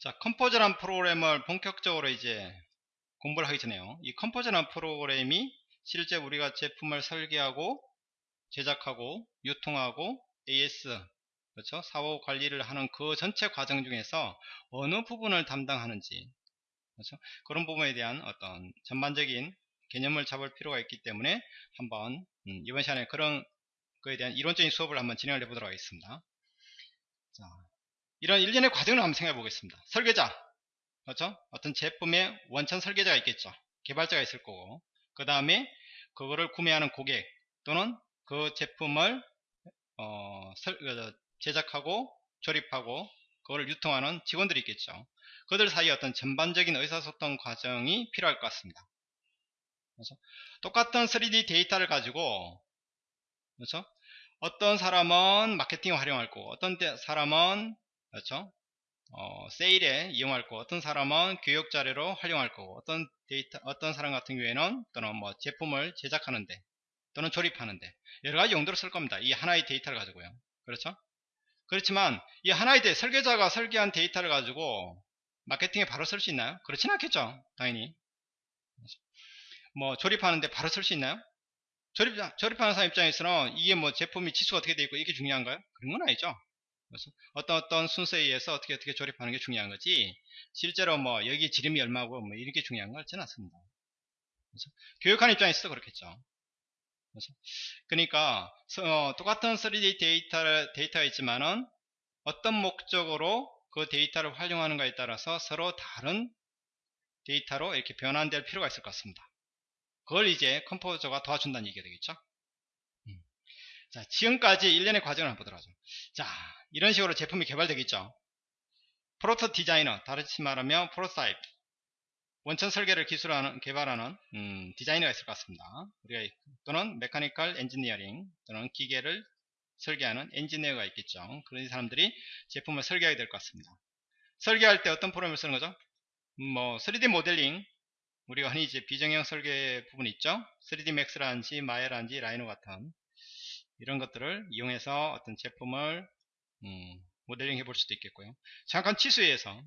자, Composer란 프로그램을 본격적으로 이제 공부를 하기 전에요. 이 Composer란 프로그램이 실제 우리가 제품을 설계하고 제작하고 유통하고 AS 그렇죠? 사후 관리를 하는 그 전체 과정 중에서 어느 부분을 담당하는지 그렇죠? 그런 부분에 대한 어떤 전반적인 개념을 잡을 필요가 있기 때문에 한번 음, 이번 시간에 그런 거에 대한 이론적인 수업을 한번 진행을 해보도록 하겠습니다. 자, 이런 일련의 과정을 한번 생각해 보겠습니다. 설계자, 그렇죠? 어떤 제품의 원천 설계자가 있겠죠. 개발자가 있을 거고, 그 다음에 그거를 구매하는 고객 또는 그 제품을 어, 설, 어, 제작하고 조립하고 그걸 유통하는 직원들이 있겠죠. 그들 사이에 어떤 전반적인 의사소통 과정이 필요할 것 같습니다. 그렇죠? 똑같은 3D 데이터를 가지고 그렇죠? 어떤 사람은 마케팅에 활용할 거고 어떤 사람은 그렇죠? 어, 세일에 이용할 거고 어떤 사람은 교육 자료로 활용할 거고 어떤 데이터 어떤 사람 같은 경우에는 또는 뭐 제품을 제작하는데 또는 조립하는데 여러 가지 용도로 쓸 겁니다. 이 하나의 데이터를 가지고요. 그렇죠? 그렇지만 이 하나의 데 설계자가 설계한 데이터를 가지고 마케팅에 바로 쓸 수 있나요? 그렇진 않겠죠. 당연히. 뭐 조립하는데 바로 쓸 수 있나요? 조립, 조립하는 사람 입장에서는 이게 뭐 제품이 치수가 어떻게 되어 있고 이게 중요한가요? 그런 건 아니죠. 그래서 어떤 어떤 순서에 의해서 어떻게 어떻게 조립하는 게 중요한 거지 실제로 뭐 여기 지름이 얼마고 뭐 이렇게 중요한 건 없지는 않습니다. 그래서 교육하는 입장에서도 그렇겠죠. 그래서 그러니까 어, 똑같은 3D 데이터, 데이터가 있지만은 어떤 목적으로 그 데이터를 활용하는가에 따라서 서로 다른 데이터로 이렇게 변환될 필요가 있을 것 같습니다. 그걸 이제 Composer가 도와준다는 얘기가 되겠죠. 음. 자, 지금까지 일련의 과정을 한번 보도록 하죠. 자, 이런 식으로 제품이 개발되겠죠. proto 디자이너, 다시 말하면 프로타입, 원천 설계를 기술하는, 개발하는 음, 디자이너가 있을 것 같습니다. 우리가 또는 mechanical engineering 또는 기계를 설계하는 엔지니어가 있겠죠. 그런 사람들이 제품을 설계하게 될 것 같습니다. 설계할 때 어떤 프로그램을 쓰는 거죠? 음, 뭐 3D 모델링 우리가 흔히 이제 비정형 설계 부분 있죠 3D Max라든지 Maya라든지 Rhino 같은 이런 것들을 이용해서 어떤 제품을 음, 모델링 해볼 수도 있겠고요 잠깐 치수에서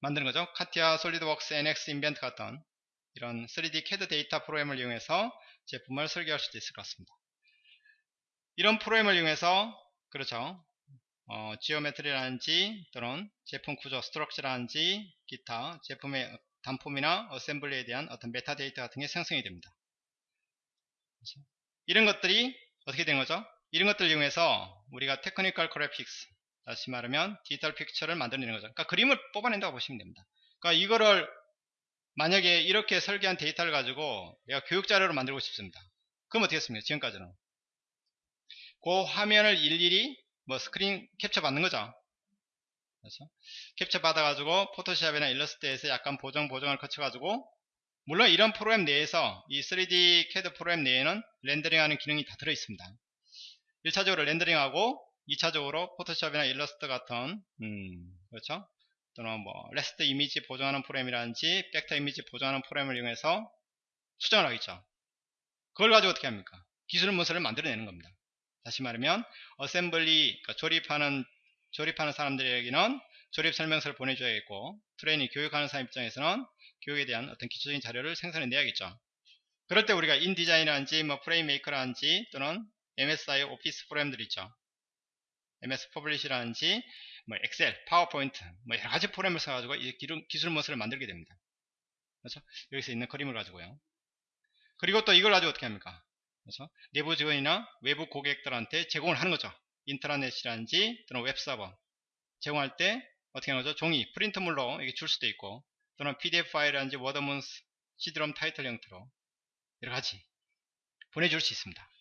만드는 거죠 CATIA SolidWorks NX Inventor 같은 이런 3D CAD 데이터 프로그램을 이용해서 제품을 설계할 수도 있을 것 같습니다 이런 프로그램을 이용해서 그렇죠 어, geometry라든지 또는 제품 구조 structure라든지 기타 제품의 단품이나 assembly에 대한 어떤 메타데이터 같은 게 생성이 됩니다. 그렇죠? 이런 것들이 어떻게 된 거죠? 이런 것들을 이용해서 우리가 technical graphics 다시 말하면 digital picture를 만들어내는 거죠. 그러니까 그림을 뽑아낸다고 보시면 됩니다. 그러니까 이거를 만약에 이렇게 설계한 데이터를 가지고 내가 교육 자료로 만들고 싶습니다. 그럼 어떻게 했습니까? 지금까지는 그 화면을 일일이 뭐 screen capture 받는 거죠. 그래서 캡처 받아가지고 Photoshop이나 일러스트에서 약간 보정 보정을 거쳐가지고 물론 이런 프로그램 내에서 이 3D CAD 프로그램 내에는 렌더링하는 기능이 다 들어있습니다. 1차적으로 렌더링하고 2차적으로 Photoshop이나 일러스트 같은 음, 그렇죠? 또는 뭐 raster 이미지 보정하는 프로그램이라든지 벡터 이미지 보정하는 프로그램을 이용해서 수정을 하겠죠. 그걸 가지고 어떻게 합니까? 기술 문서를 만들어내는 겁니다. 다시 말하면 assembly 그러니까 조립하는 조립하는 사람들에게는 조립 설명서를 보내줘야겠고 트레이닝 교육하는 사람 입장에서는 교육에 대한 어떤 기초적인 자료를 생산해 내야겠죠. 그럴 때 우리가 InDesign이라든지 뭐 FrameMaker라든지 또는 MS Office 프로그램들 있죠. MS 퍼블리시라든지 뭐 Excel, PowerPoint 뭐 여러 가지 프로그램을 써가지고 이 기술 문서를 만들게 됩니다. 그렇죠? 여기서 있는 그림을 가지고요. 그리고 또 이걸 가지고 어떻게 합니까? 그래서 내부 직원이나 외부 고객들한테 제공을 하는 거죠. 인트라넷이라든지 또는 웹서버 제공할 때 어떻게 하는 거죠? 종이, 프린트물로 이게 줄 수도 있고 또는 PDF 파일이라든지 워드 문서, CD-ROM 타이틀 형태로 여러 가지 보내줄 수 있습니다.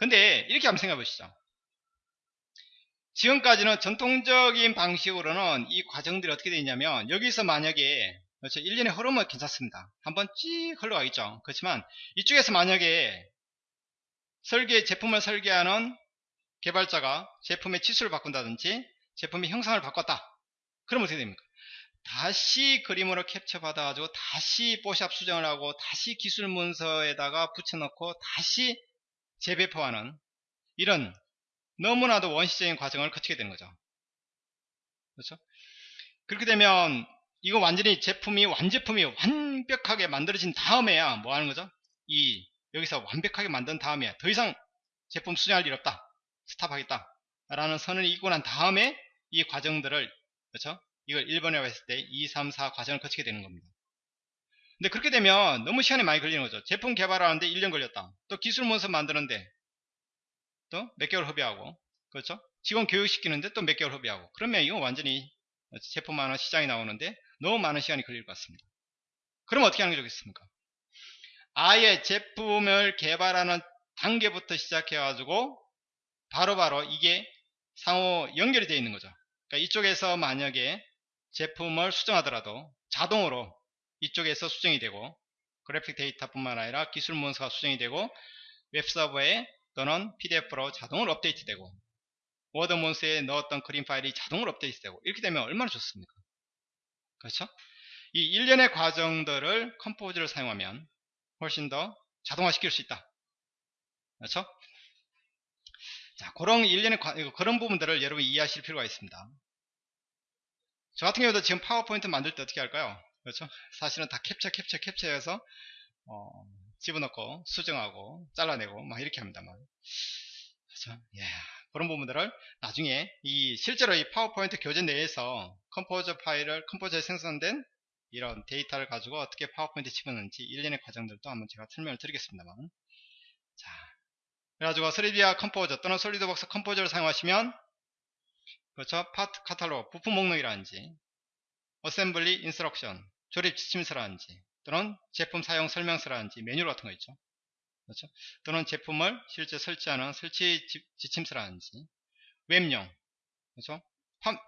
근데 이렇게 한번 생각해 보시죠. 지금까지는 전통적인 방식으로는 이 과정들이 어떻게 되냐면 여기서 만약에 그렇죠. 1년의 흐름은 괜찮습니다. 한번 쭉 흘러가겠죠. 그렇지만 이쪽에서 만약에 설계 제품을 설계하는 개발자가 제품의 치수를 바꾼다든지 제품의 형상을 바꿨다. 그럼 어떻게 됩니까? 다시 그림으로 캡처 받아가지고 다시 뽀샵 수정을 하고 다시 기술 문서에다가 붙여넣고 다시 재배포하는 이런 너무나도 원시적인 과정을 거치게 되는 거죠. 그렇죠? 그렇게 되면 이거 완전히 제품이 완제품이 완벽하게 만들어진 다음에야 뭐 하는 거죠? 이 여기서 완벽하게 만든 다음에 더 이상 제품 수정할 일 없다. 스탑하겠다. 라는 선을 이고 난 다음에 이 과정들을 그렇죠? 이걸 1번이라고 했을 때 2, 3, 4 과정을 거치게 되는 겁니다. 근데 그렇게 되면 너무 시간이 많이 걸리는 거죠. 제품 개발하는데 1년 걸렸다. 또 기술 문서 만드는데 또 몇 개월 허비하고 그렇죠? 직원 교육시키는데 또 몇 개월 허비하고 그러면 이거 완전히 제품 하나 시장에 나오는데 너무 많은 시간이 걸릴 것 같습니다. 그럼 어떻게 하는 게 좋겠습니까? 아예 제품을 개발하는 단계부터 시작해 가지고 바로바로 이게 상호 연결이 되어 있는 거죠. 그러니까 이쪽에서 만약에 제품을 수정하더라도 자동으로 이쪽에서 수정이 되고 그래픽 데이터뿐만 아니라 기술 문서가 수정이 되고 웹서버에 또는 PDF로 자동으로 업데이트되고 워드 문서에 넣었던 그림 파일이 자동으로 업데이트되고 이렇게 되면 얼마나 좋습니까? 그렇죠? 이 일련의 과정들을 Composer를 사용하면 훨씬 더 자동화시킬 수 있다. 그렇죠? 자, 그런 일련의 과, 그런 부분들을 여러분이 이해하실 필요가 있습니다. 저 같은 경우도 지금 파워포인트 만들 때 어떻게 할까요? 그렇죠? 사실은 다 캡처 캡처 캡처해서 어, 집어넣고 수정하고 잘라내고 막 이렇게 합니다만 그렇죠? 예. 그런 부분들을 나중에 이 실제로 이 파워포인트 교재 내에서 컴포저 파일을 컴포저에 생성된 이런 데이터를 가지고 어떻게 파워포인트 집어넣는지 일련의 과정들도 한번 제가 설명을 드리겠습니다만 자 그래가지고 3DVIA 컴포저 또는 솔리드웍스 컴포저를 사용하시면 그렇죠 파트 카탈로그 부품 목록이라든지 assembly instruction 조립 지침서라든지 또는 제품 사용 설명서라든지 매뉴얼 같은 거 있죠 그렇죠? 또는 제품을 실제 설치하는 설치 지침서라든지 웹용 그렇죠?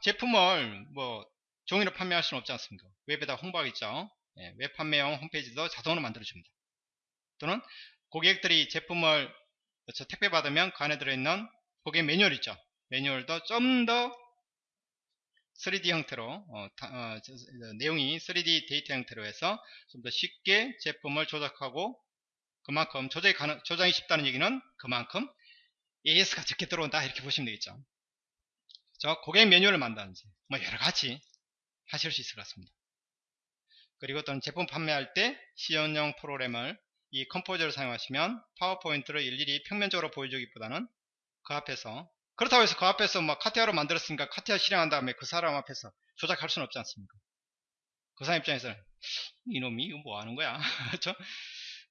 제품을 뭐 종이로 판매할 수는 없지 않습니까? 웹에다 홍보하겠죠. 예, 웹 판매용 홈페이지도 자동으로 만들어줍니다. 또는 고객들이 제품을 그렇죠? 택배 받으면 그 안에 들어있는 고객 매뉴얼 있죠. 매뉴얼도 좀 더 3D 형태로 어, 다, 어, 저, 내용이 3D 데이터 형태로 해서 좀 더 쉽게 제품을 조작하고 그만큼 조작이, 가능, 조작이 쉽다는 얘기는 그만큼 AS가 적게 들어온다 이렇게 보시면 되겠죠. 저 고객 매뉴얼을 만드는지 뭐 여러가지 하실 수 있을 것 같습니다. 그리고 또는 제품 판매할 때 시연용 프로그램을 이 컴포저를 사용하시면 파워포인트를 일일이 평면적으로 보여주기보다는 그 앞에서 그렇다고 해서 그 앞에서 막 카티아로 만들었으니까 카티아 실행한 다음에 그 사람 앞에서 조작할 수는 없지 않습니까? 그 사람 입장에서는 이놈이 이거 뭐 하는 거야? 그렇죠?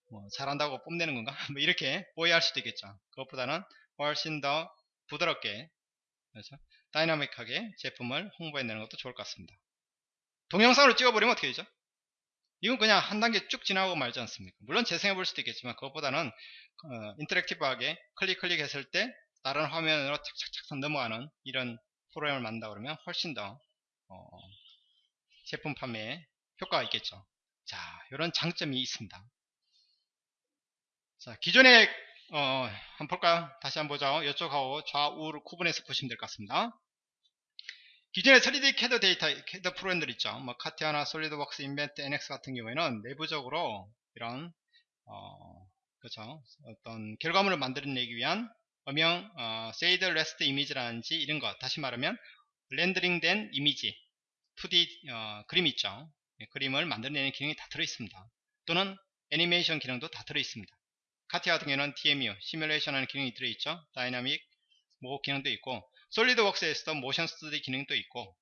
뭐 잘한다고 뽐내는 건가? 뭐 이렇게 오해할 수도 있겠죠. 그것보다는 훨씬 더 부드럽게 그렇죠? 다이나믹하게 제품을 홍보해내는 것도 좋을 것 같습니다. 동영상으로 찍어버리면 어떻게 되죠? 이건 그냥 한 단계 쭉 지나고 말지 않습니까? 물론 재생해 볼 수도 있겠지만 그것보다는 어, 인터랙티브하게 클릭 클릭했을 때 다른 화면으로 착착착 넘어가는 이런 프로그램을 만든다 그러면 훨씬 더 어, 제품 판매에 효과가 있겠죠. 자, 이런 장점이 있습니다. 자, 기존에 어, 한번 볼까요? 다시 한번 보죠. 이쪽하고 좌우를 구분해서 보시면 될 것 같습니다. 기존의 3D 캐드 데이터, 캐드 프로그램들 있죠. 뭐 카티아나 솔리드웍스, 인벤터, NX 같은 경우에는 내부적으로 이런 어, 그렇죠. 어떤 결과물을 만들어내기 위한 음영 어, shaded raster 이미지라든지 이런 거 다시 말하면 렌더링된 이미지 2D 어, 그림 있죠. 예, 그림을 만들어내는 기능이 다 들어있습니다. 또는 애니메이션 기능도 다 들어있습니다. 카티아 같은 경우는 DMU, 시뮬레이션 하는 기능이 들어있죠. 다이나믹 모 기능도 있고 솔리드웍스에서도 motion study 기능도 있고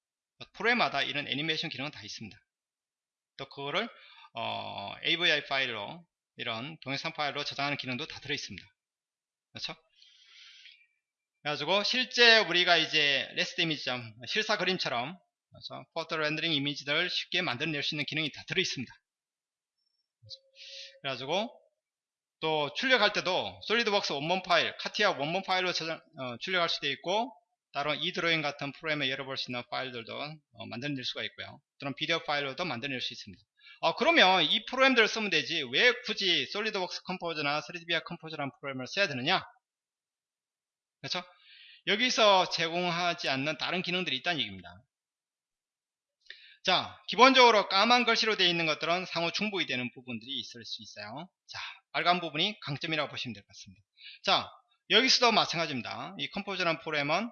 프로그램마다 이런 애니메이션 기능은 다 있습니다. 또 그거를 어, AVI 파일로 이런 동영상 파일로 저장하는 기능도 다 들어있습니다. 그렇죠? 그래가지고 실제 우리가 이제 raster 이미지 좀 실사 그림처럼 그렇죠? photo 렌더링 이미지를 쉽게 만들어낼 수 있는 기능이 다 들어있습니다. 그래가지고 또 출력할 때도 솔리드웍스 원본 파일, 카티아 원본 파일로 저장, 어, 출력할 수도 있고 따로 eDrawing 같은 프로그램에 열어볼 수 있는 파일들도 어, 만들어낼 수가 있고요. 또는 비디오 파일로도 만들어낼 수 있습니다. 어, 그러면 이 프로그램들을 쓰면 되지 왜 굳이 솔리드웍스 컴포저나 3DVR 컴포저라는 프로그램을 써야 되느냐? 그렇죠? 여기서 제공하지 않는 다른 기능들이 있다는 얘기입니다. 자, 기본적으로 까만 글씨로 되어 있는 것들은 상호 중복이 되는 부분들이 있을 수 있어요. 자, 빨간 부분이 강점이라고 보시면 될 것 같습니다. 자, 여기서도 마찬가지입니다. 이 컴포저라는 프로그램은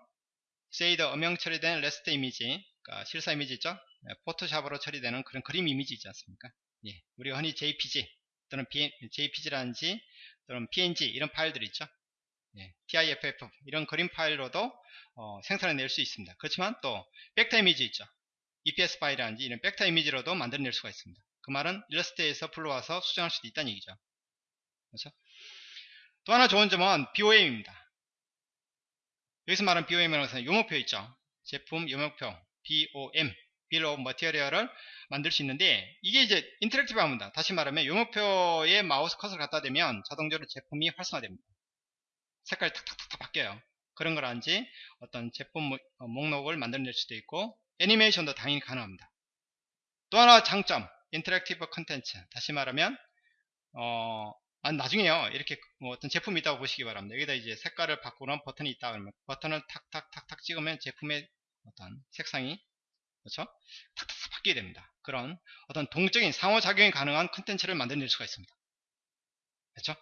shaded 음영 처리된 raster 이미지 그러니까 실사 이미지 있죠? 예, 포토샵으로 처리되는 그런 그림 이미지 있지 않습니까? 예, 우리가 흔히 JPG 또는 JPG라든지 또는 PNG 이런 파일들이 있죠? 예, TIFF 이런 그림 파일로도 어, 생산해낼 수 있습니다. 그렇지만 또 벡터 이미지 있죠? EPS 파일이라든지 이런 벡터 이미지로도 만들어낼 수가 있습니다. 그 말은 일러스트에서 불러와서 수정할 수도 있다는 얘기죠. 그렇죠? 또 하나 좋은 점은 BOM입니다. 여기서 말하는 BOM이라는 요목표 있죠. 제품 요목표 BOM Bill of Material을 만들 수 있는데 이게 이제 interactive 합니다. 다시 말하면 요목표에 마우스 커서를 갖다 대면 자동적으로 제품이 활성화됩니다. 색깔이 탁탁탁 바뀌어요. 그런 거라든지 어떤 제품 어, 목록을 만들어낼 수도 있고 애니메이션도 당연히 가능합니다. 또 하나 장점 interactive 컨텐츠. 다시 말하면 어, 아, 나중에요. 이렇게 뭐 어떤 제품이 있다고 보시기 바랍니다. 여기다 이제 색깔을 바꾸는 버튼이 있다 그러면 버튼을 탁탁탁탁 찍으면 제품의 어떤 색상이 그렇죠? 탁탁 바뀌게 됩니다. 그런 어떤 동적인 상호작용이 가능한 컨텐츠를 만들어낼 수가 있습니다. 그렇죠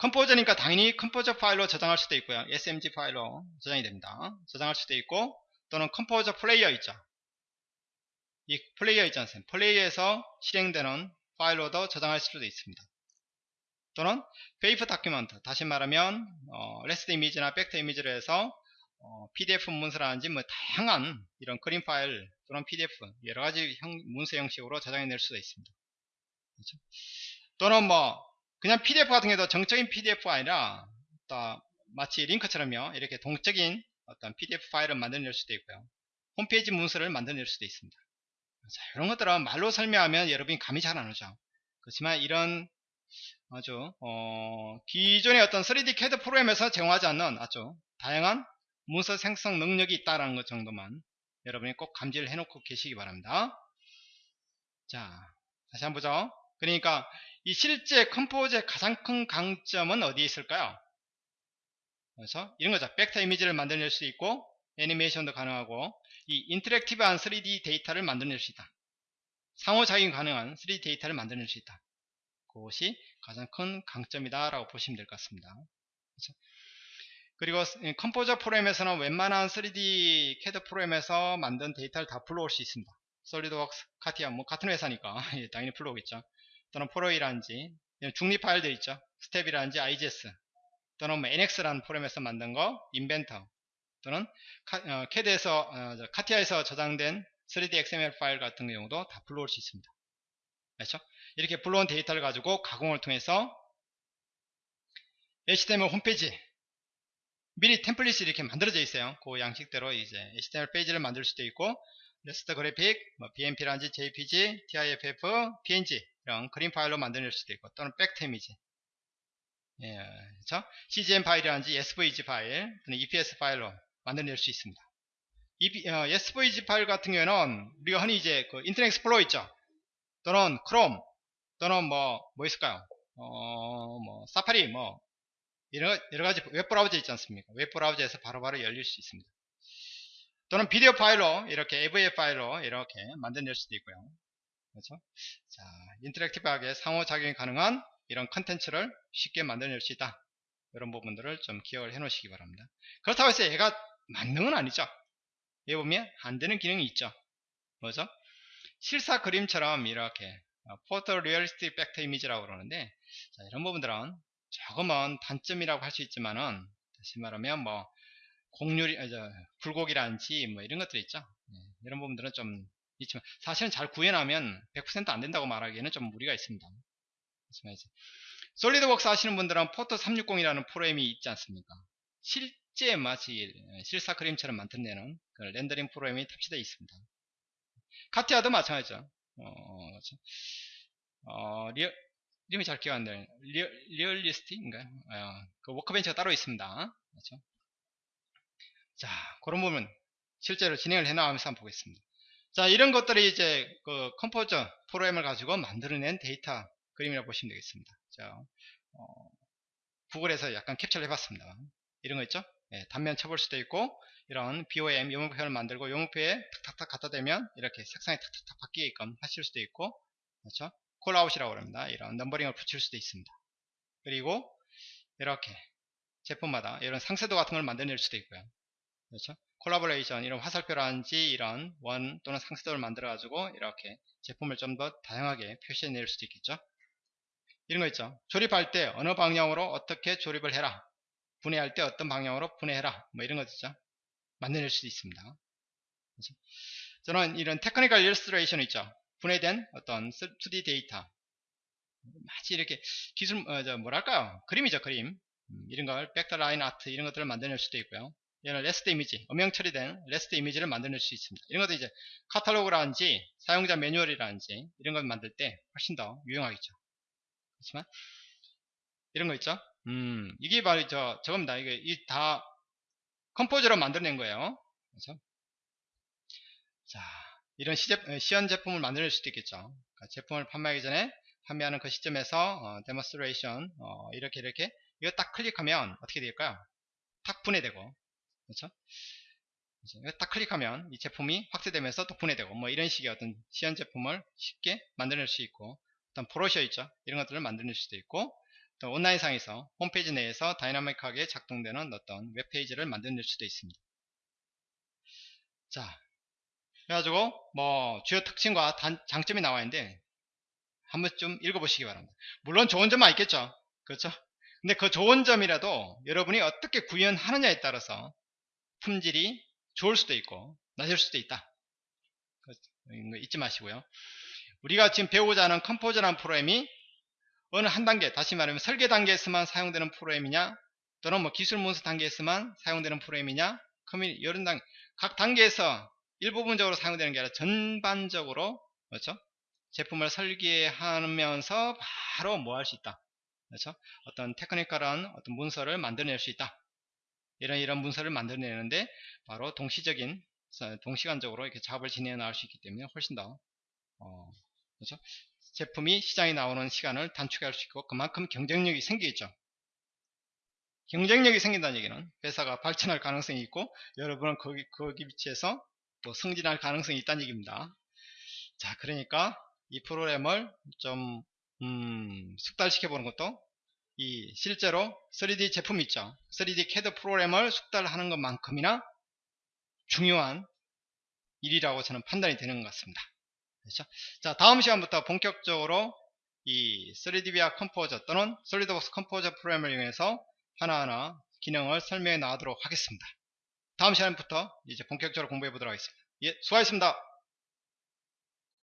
컴포저니까 당연히 컴포저 파일로 저장할 수도 있고요 SMG 파일로 저장이 됩니다 저장할 수도 있고 또는 컴포저 플레이어 있죠 이 플레이어 있지 않습니까 플레이어에서 실행되는 파일로도 저장할 수도 있습니다. 또는 paper document 다시 말하면 어, raster 이미지나 벡터 이미지를 해서 어, PDF 문서라든지 뭐 다양한 이런 그림 파일 또는 PDF 여러 가지 형, 문서 형식으로 저장해낼 수도 있습니다. 그렇죠? 또는 뭐 그냥 PDF 같은 경우도 정적인 PDF가 아니라 마치 링크처럼요 이렇게 동적인 어떤 PDF 파일을 만들어낼 수도 있고요 홈페이지 문서를 만들어낼 수도 있습니다 자, 이런 것들은 말로 설명하면 여러분이 감이 잘 안 오죠. 그렇지만 이런 아주 어, 기존의 어떤 3D CAD 프로그램에서 제공하지 않는 아주 다양한 문서 생성 능력이 있다는 것 정도만 여러분이 꼭 감지를 해놓고 계시기 바랍니다. 자, 다시 한번 보죠. 그러니까 이 실제 컴포저의 가장 큰 강점은 어디에 있을까요? 그래서 이런 거죠. 벡터 이미지를 만들어낼 수 있고 애니메이션도 가능하고 이 interactive한 3D 데이터를 만들어낼 수 있다. 상호작용 가능한 3D 데이터를 만들어낼 수 있다. 그것이 가장 큰 강점이다 라고 보시면 될 것 같습니다. 그렇죠? 그리고 컴포저 프로그램에서는 웬만한 3D CAD 프로그램에서 만든 데이터를 다 불러올 수 있습니다. 솔리드웍스, 카티아 뭐 같은 회사니까 예, 당연히 불러오겠죠. 또는 Pro/E라든지 중립 파일들 있죠. STEP이라든지 IGS 또는 뭐 NX라는 프로그램에서 만든 거 인벤터 또는 카, 캐드에서 어, 카티아에서 저장된 3D XML 파일 같은 경우도 다 불러올 수 있습니다. 그렇죠? 이렇게 불러온 데이터를 가지고 가공을 통해서 HTML 홈페이지 미리 template이 이렇게 만들어져 있어요. 그 양식대로 이제 HTML 페이지를 만들 수도 있고 래스터 그래픽, 뭐 BMP라든지 JPG, TIFF, PNG 이런 그림 파일로 만들 수도 있고 또는 벡터 이미지 예, 그렇죠? CGM 파일이라든지 SVG 파일 또는 EPS 파일로 만들어낼 수 있습니다. 이, 어, SVG 파일 같은 경우에는 우리가 흔히 이제 그 인터넷 익스플로러 있죠. 또는 크롬 또는 뭐, 뭐 있을까요? 어, 뭐, 사파리, 뭐, 여러, 여러 가지 웹 브라우저 있지 않습니까? 웹 브라우저에서 바로바로 열릴 수 있습니다. 또는 비디오 파일로, 이렇게 AVF 파일로 이렇게 만들어낼 수도 있고요. 그렇죠? 자, interactive하게 상호작용이 가능한 이런 컨텐츠를 쉽게 만들어낼 수 있다. 이런 부분들을 좀 기억을 해 놓으시기 바랍니다. 그렇다고 해서 얘가 만능은 아니죠. 여기 보면 안 되는 기능이 있죠. 뭐죠? 실사 그림처럼 이렇게 photorealistic 벡터 이미지라고 그러는데 자, 이런 부분들은 조금은 단점이라고 할 수 있지만은 다시 말하면 뭐 곡률이 아, 저, 굴곡이라든지 뭐 이런 것들이 있죠. 네, 이런 부분들은 좀 있지만 사실은 잘 구현하면 100%안 된다고 말하기에는 좀 무리가 있습니다. 솔리드웍스 하시는 분들은 포토 360이라는 프로그램이 있지 않습니까? 실 실제 마치 실사 그림처럼 만들어내는 그 렌더링 프로그램이 탑재되어 있습니다. 카티아도 마찬가지죠. 어, 그렇죠. 어, real, 이름이 잘 기억 안 나요. real, realist인가요? 어, 그 workbench가 따로 있습니다. 그렇죠. 자, 그런 부분 실제로 진행을 해 나가면서 한번 보겠습니다. 자, 이런 것들이 이제 그 컴포저 프로그램을 가지고 만들어낸 데이터 그림이라고 보시면 되겠습니다. 자, 어, 구글에서 약간 캡처를 해봤습니다. 이런 거 있죠? 예, 단면 쳐볼 수도 있고 이런 BOM 품목표를 만들고 품목표에 탁탁탁 갖다 대면 이렇게 색상이 탁탁탁 바뀌게끔 하실 수도 있고 그렇죠? callout이라고 합니다. 이런 numbering을 붙일 수도 있습니다. 그리고 이렇게 제품마다 이런 상세도 같은 걸 만들어낼 수도 있고요. 그렇죠? 콜라보레이션 이런 화살표라든지 이런 원 또는 상세도를 만들어 가지고 이렇게 제품을 좀 더 다양하게 표시해 낼 수도 있겠죠? 이런 거 있죠? 조립할 때 어느 방향으로 어떻게 조립을 해라 분해할 때 어떤 방향으로 분해해라 뭐 이런 거 있죠? 만들어낼 수도 있습니다. 그렇죠? 또는 이런 technical illustration 있죠? 분해된 어떤 2D 데이터. 마치 이렇게 기술 어, 저 뭐랄까요? 그림이죠 그림. 음, 이런 걸 vector line art 이런 것들을 만들어낼 수도 있고요 얘는 래스터 이미지, 음영 처리된 래스터 이미지를 만들어낼 수 있습니다. 이런 것도 이제 카탈로그라든지 사용자 매뉴얼이라든지 이런 걸 만들 때 훨씬 더 유용하겠죠. 그렇지만 이런 거 있죠. 음, 이게 바로 저 저겁니다. 이게 이 다 컴포저로 만들어낸 거예요. 그렇죠? 자, 이런 시제, 어, 시연 제품을 만들 수도 있겠죠. 그러니까 제품을 판매하기 전에 판매하는 그 시점에서 어, demonstration 어, 이렇게 이렇게 이거 딱 클릭하면 어떻게 될까요? 탁 분해되고 그렇죠? 딱 클릭하면 이 제품이 확대되면서 또 분해되고 뭐 이런 식의 어떤 시연 제품을 쉽게 만들어낼 수 있고 어떤 브로셔 있죠? 이런 것들을 만들어낼 수도 있고 또 온라인상에서 홈페이지 내에서 다이나믹하게 작동되는 어떤 웹페이지를 만들어낼 수도 있습니다. 자 그래가지고 뭐 주요 특징과 단, 장점이 나와 있는데 한번 좀 읽어보시기 바랍니다. 물론 좋은 점만 있겠죠? 그렇죠 근데 그 좋은 점이라도 여러분이 어떻게 구현하느냐에 따라서 품질이 좋을 수도 있고 낮을 수도 있다. 잊지 마시고요. 우리가 지금 배우고자 하는 컴포저라는 프로그램이 어느 한 단계, 다시 말하면 설계 단계에서만 사용되는 프로그램이냐, 또는 뭐 기술 문서 단계에서만 사용되는 프로그램이냐, 커뮤니 단, 각 단계에서 일부분적으로 사용되는 게 아니라 전반적으로 그렇죠? 제품을 설계하면서 바로 뭐 할 수 있다. 그렇죠? 어떤 technical한 어떤 문서를 만들어낼 수 있다. 이런 이런 문서를 만들어내는데 바로 동시적인 동시간적으로 이렇게 작업을 진행해 나갈 수 있기 때문에 훨씬 더 어, 그렇죠? 제품이 시장에 나오는 시간을 단축할 수 있고 그만큼 경쟁력이 생기겠죠. 경쟁력이 생긴다는 얘기는 회사가 발전할 가능성이 있고 여러분은 거기 거기 위치에서 또 승진할 가능성이 있다는 얘기입니다. 자, 그러니까 이 프로그램을 좀 음, 숙달시켜 보는 것도 이 실제로 3D 제품 있죠. 3D CAD 프로그램을 숙달하는 것만큼이나 중요한 일이라고 저는 판단이 되는 것 같습니다. 그렇죠? 자, 다음 시간부터 본격적으로 이 3DVIA 컴포저 또는 솔리드웍스 컴포저 프로그램을 이용해서 하나하나 기능을 설명해 나가도록 하겠습니다. 다음 시간부터 이제 본격적으로 공부해 보도록 하겠습니다. 예, 수고하셨습니다.